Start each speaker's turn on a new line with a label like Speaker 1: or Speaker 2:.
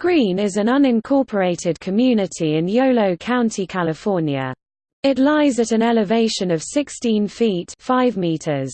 Speaker 1: Green is an unincorporated community in Yolo County, California. It lies at an elevation of 16 feet 5 meters.